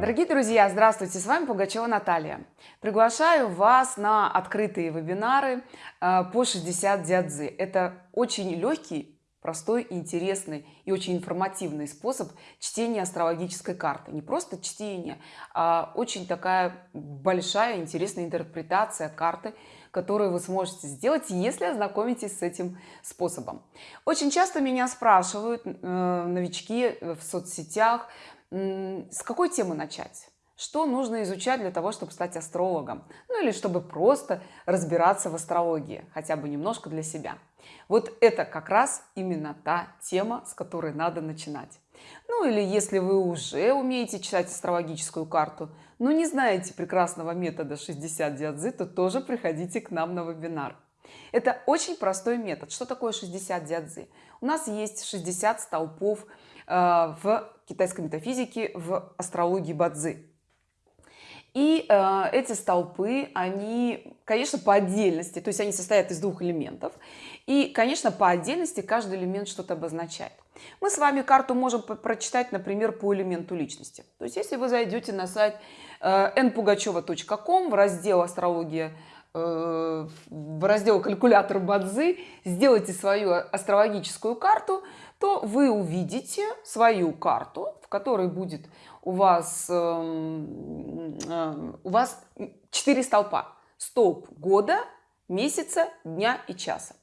Дорогие друзья, здравствуйте! С вами Пугачева Наталья. Приглашаю вас на открытые вебинары э, по 60 дядзы. Это очень легкий, простой, интересный и очень информативный способ чтения астрологической карты. Не просто чтение, а очень такая большая, интересная интерпретация карты, которую вы сможете сделать, если ознакомитесь с этим способом. Очень часто меня спрашивают э, новички в соцсетях, с какой темы начать? Что нужно изучать для того, чтобы стать астрологом? Ну или чтобы просто разбираться в астрологии, хотя бы немножко для себя. Вот это как раз именно та тема, с которой надо начинать. Ну или если вы уже умеете читать астрологическую карту, но не знаете прекрасного метода 60 диадзы, то тоже приходите к нам на вебинар. Это очень простой метод. Что такое 60 диадзы? У нас есть 60 столпов в китайской метафизике, в астрологии Бадзи. И э, эти столпы, они, конечно, по отдельности, то есть они состоят из двух элементов. И, конечно, по отдельности каждый элемент что-то обозначает. Мы с вами карту можем прочитать, например, по элементу личности. То есть если вы зайдете на сайт э, npugacheva.com в раздел «Астрология», в раздел «Калькулятор Бадзи», сделайте свою астрологическую карту – то вы увидите свою карту, в которой будет у вас, эм, э, у вас 4 столпа. Столб года, месяца, дня и часа.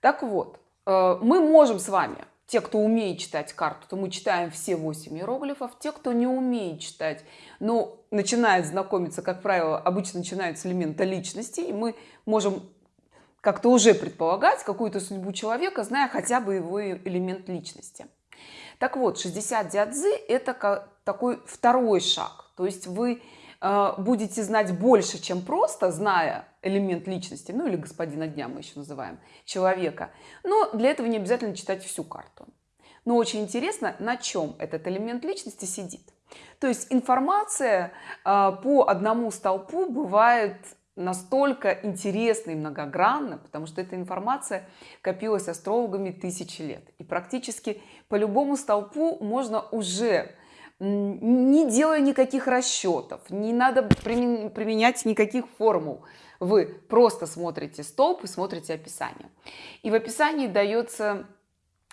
Так вот, э, мы можем с вами, те, кто умеет читать карту, то мы читаем все 8 иероглифов. Те, кто не умеет читать, но начинает знакомиться, как правило, обычно начинают с элемента личности, и мы можем как-то уже предполагать какую-то судьбу человека, зная хотя бы его элемент личности. Так вот, 60 дядзы – это такой второй шаг. То есть вы будете знать больше, чем просто зная элемент личности, ну или господина дня мы еще называем, человека. Но для этого не обязательно читать всю карту. Но очень интересно, на чем этот элемент личности сидит. То есть информация э, по одному столпу бывает настолько интересно и многогранно, потому что эта информация копилась астрологами тысячи лет. И практически по любому столпу можно уже, не делая никаких расчетов, не надо применять никаких формул, вы просто смотрите столб и смотрите описание. И в описании дается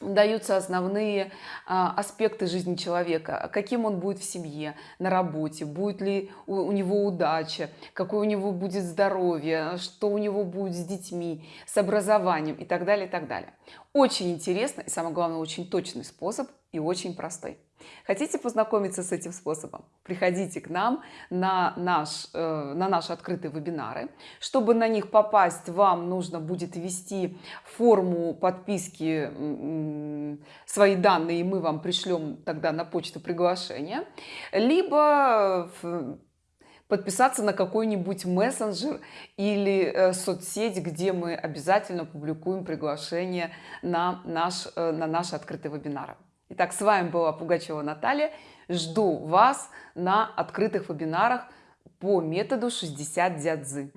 даются основные а, аспекты жизни человека, каким он будет в семье, на работе, будет ли у, у него удача, какое у него будет здоровье, что у него будет с детьми, с образованием и так далее, и так далее. Очень интересно и самое главное, очень точный способ и очень простой. Хотите познакомиться с этим способом? Приходите к нам на, наш, э, на наши открытые вебинары. Чтобы на них попасть, вам нужно будет ввести форму подписки свои данные, и мы вам пришлем тогда на почту приглашение. Либо подписаться на какой-нибудь мессенджер или э, соцсеть, где мы обязательно публикуем приглашение на, наш, э, на наши открытые вебинары. Итак, с вами была Пугачева Наталья. Жду вас на открытых вебинарах по методу 60 дядзы.